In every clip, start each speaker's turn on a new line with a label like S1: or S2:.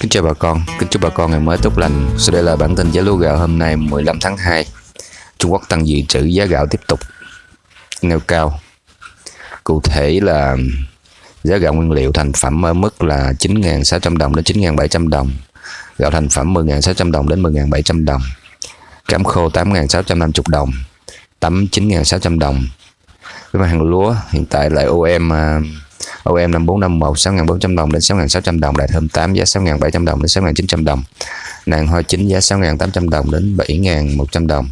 S1: Kính chào bà con, kính chúc bà con ngày mới tốt lành. Sau đây là bản tin giá lúa gạo hôm nay 15 tháng 2. Trung Quốc tăng dự trữ giá gạo tiếp tục nêu cao. Cụ thể là giá gạo nguyên liệu thành phẩm ở mức là 9.600 đồng đến 9.700 đồng. Gạo thành phẩm 10.600 đồng đến 10.700 đồng. Cám khô 8.650 đồng. Tấm 9.600 đồng. Với mặt hàng lúa hiện tại lại OM à, OM 5451 6.400 đồng đến 6.600 đồng Đại thơm 8 giá 6.700 đồng đến 6.900 đồng Nàng hoa chính giá 6.800 đồng đến 7.100 đồng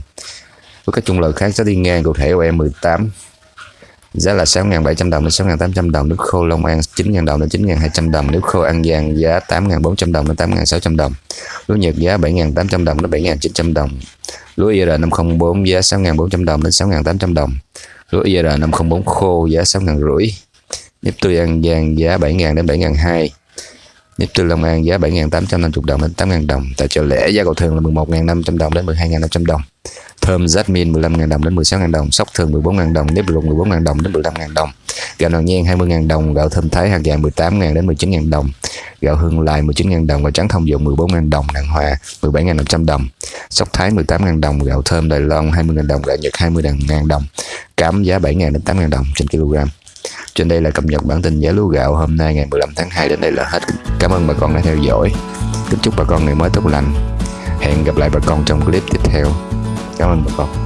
S1: Với các chung loại khác giá đi ngang cụ thể OM 18 giá là 6.700 đồng đến 6.800 đồng nước khô Long An 9.000 đồng đến 9.200 đồng nước khô An Giang giá 8.400 đồng đến 8.600 đồng lúa Nhật giá 7.800 đồng đến 7.900 đồng lúa IR 504 giá 6.400 đồng đến 6.800 đồng lúa IR 504 khô giá 6.500 nếp tươi An Giang giá 7.000 đến 7.200 nếp tươi Long An giá 7.850 đồng đến 8.000 đồng tại chợ lẻ giá cầu thường là 11.500 đồng đến 12.500 đồng thơm jasmine 15.000 đồng đến 16.000 đồng sóc thường 14.000 đồng nếp rụng 14.000 đồng đến 15.000 đồng gạo nòn nhen 20.000 đồng gạo thơm thái hạt vàng 18.000 đến 19.000 đồng gạo hương lai 19.000 đồng và trắng thông dụng 14.000 đồng nàng hòa 17.500 đồng sóc thái 18.000 đồng gạo thơm Đài Loan 20.000 đồng gạo Nhật 20.000 đồng cám giá 7.000 đến 8.000 đồng trên kg trên đây là cập nhật bản tin giá lúa gạo hôm nay ngày 15 tháng 2 đến đây là hết. Cảm ơn bà con đã theo dõi. Kính chúc bà con ngày mới tốt lành. Hẹn gặp lại bà con trong clip tiếp theo. Cảm ơn bà con.